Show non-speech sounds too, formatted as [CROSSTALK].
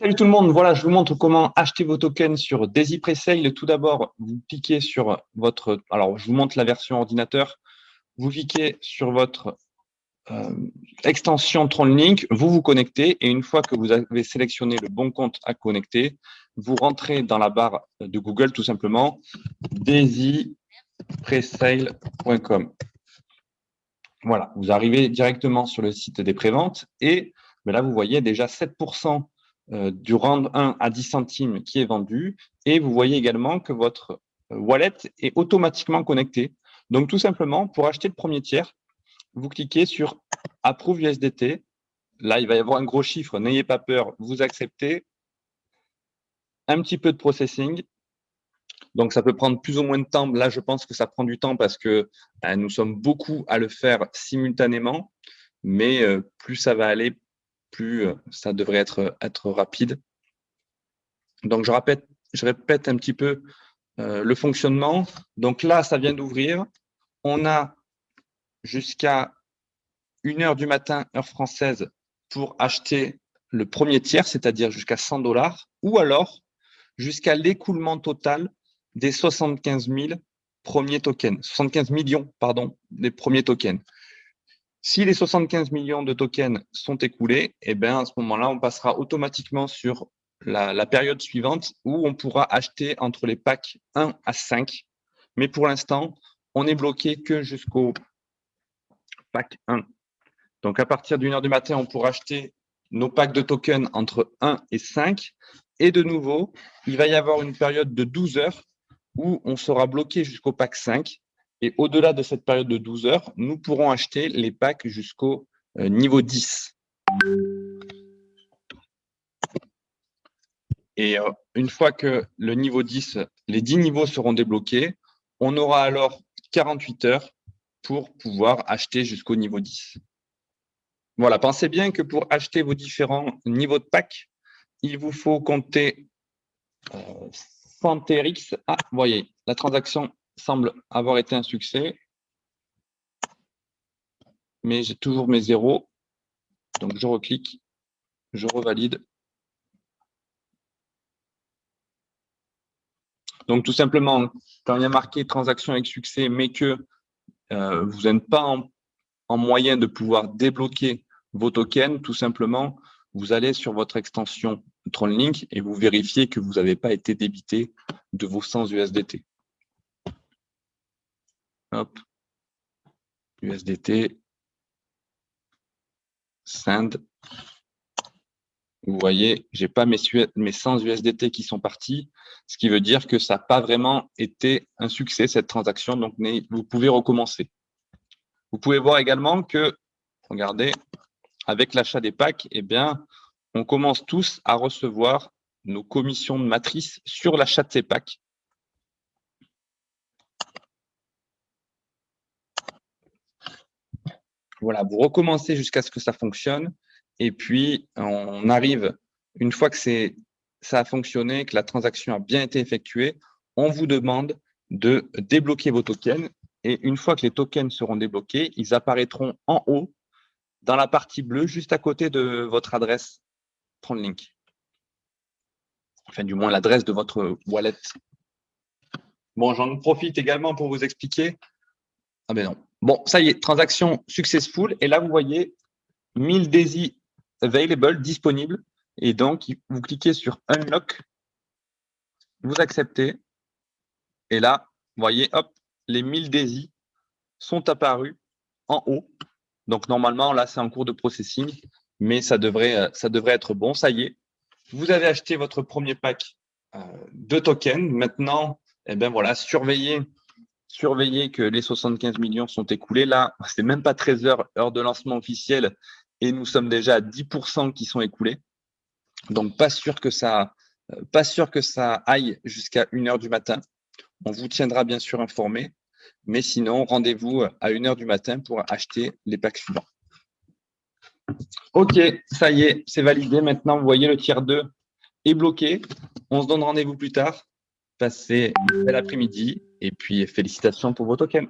Salut tout le monde, voilà, je vous montre comment acheter vos tokens sur Daisy Presale. Tout d'abord, vous cliquez sur votre, alors je vous montre la version ordinateur, vous cliquez sur votre euh, extension TronLink, vous vous connectez et une fois que vous avez sélectionné le bon compte à connecter, vous rentrez dans la barre de Google tout simplement daisypresale.com. Voilà, vous arrivez directement sur le site des préventes et mais là, vous voyez déjà 7% euh, du rang 1 à 10 centimes qui est vendu. Et vous voyez également que votre euh, wallet est automatiquement connecté. Donc, tout simplement, pour acheter le premier tiers, vous cliquez sur Approve USDT. Là, il va y avoir un gros chiffre. N'ayez pas peur, vous acceptez. Un petit peu de processing. Donc, ça peut prendre plus ou moins de temps. Là, je pense que ça prend du temps parce que ben, nous sommes beaucoup à le faire simultanément. Mais euh, plus ça va aller, plus euh, ça devrait être, être rapide. Donc, je répète, je répète un petit peu euh, le fonctionnement. Donc là, ça vient d'ouvrir. On a jusqu'à 1h du matin, heure française, pour acheter le premier tiers, c'est-à-dire jusqu'à 100 dollars, ou alors jusqu'à l'écoulement total des 75 000 premiers tokens, 75 millions, pardon, des premiers tokens. Si les 75 millions de tokens sont écoulés, eh bien, à ce moment-là, on passera automatiquement sur la, période suivante où on pourra acheter entre les packs 1 à 5. Mais pour l'instant, on est bloqué que jusqu'au pack 1. Donc, à partir d'une heure du matin, on pourra acheter nos packs de tokens entre 1 et 5. Et de nouveau, il va y avoir une période de 12 heures où on sera bloqué jusqu'au pack 5. Et au-delà de cette période de 12 heures, nous pourrons acheter les packs jusqu'au euh, niveau 10. Et euh, une fois que le niveau 10, les 10 niveaux seront débloqués, on aura alors 48 heures pour pouvoir acheter jusqu'au niveau 10. Voilà, pensez bien que pour acheter vos différents niveaux de packs, il vous faut compter euh, 100 TRX. Ah, vous voyez, la transaction semble avoir été un succès. Mais j'ai toujours mes zéros. Donc, je reclique, je revalide. Donc, tout simplement, quand il y a marqué transaction avec succès, mais que euh, vous n'êtes pas en, en, moyen de pouvoir débloquer vos tokens, tout simplement, vous allez sur votre extension TronLink et vous vérifiez que vous n'avez pas été débité de vos 100 USDT. Hop. USDT. Send. Vous voyez, je n'ai pas mes, mes 100 USDT qui sont partis, ce qui veut dire que ça n'a pas vraiment été un succès, cette transaction. Donc, vous pouvez recommencer. Vous pouvez voir également que, regardez, avec l'achat des packs, eh bien, on commence tous à recevoir nos commissions de matrice sur l'achat de ces packs. Voilà, vous recommencez jusqu'à ce que ça fonctionne. Et puis, on arrive, une fois que ça a fonctionné, que la transaction a bien été effectuée, on vous demande de débloquer vos tokens. Et une fois que les tokens seront débloqués, ils apparaîtront en haut, dans la partie bleue, juste à côté de votre adresse TronLink. Enfin, du moins, l'adresse de votre wallet. Bon, j'en profite également pour vous expliquer. Ah ben non, Bon, ça y est, transaction successful. Et là, vous voyez 1000 Daisy available, disponible. Et donc, vous cliquez sur Unlock, vous acceptez. Et là, vous voyez, hop, les 1000 Daisy sont apparus en haut. Donc, normalement, là, c'est en cours de processing, mais ça devrait, euh, être bon. Ça y est, vous avez acheté votre premier pack euh, de tokens. Maintenant, eh ben voilà, surveillez surveiller que les 75 millions sont écoulés. Là, [LAUGHS] c'est même pas 13 heures, heure de lancement officielle, et nous sommes déjà à 10% qui sont écoulés. Donc, pas sûr que ça, euh, pas sûr que ça aille jusqu'à 1 heure du matin. On vous tiendra bien sûr informé, mais sinon, rendez-vous à 1 heure du matin pour acheter les packs suivants. OK, ça y est, c'est validé. Maintenant, vous voyez, le tiers 2 est bloqué. On se donne rendez-vous plus tard. Passez un bel après-midi et puis félicitations pour vos tokens.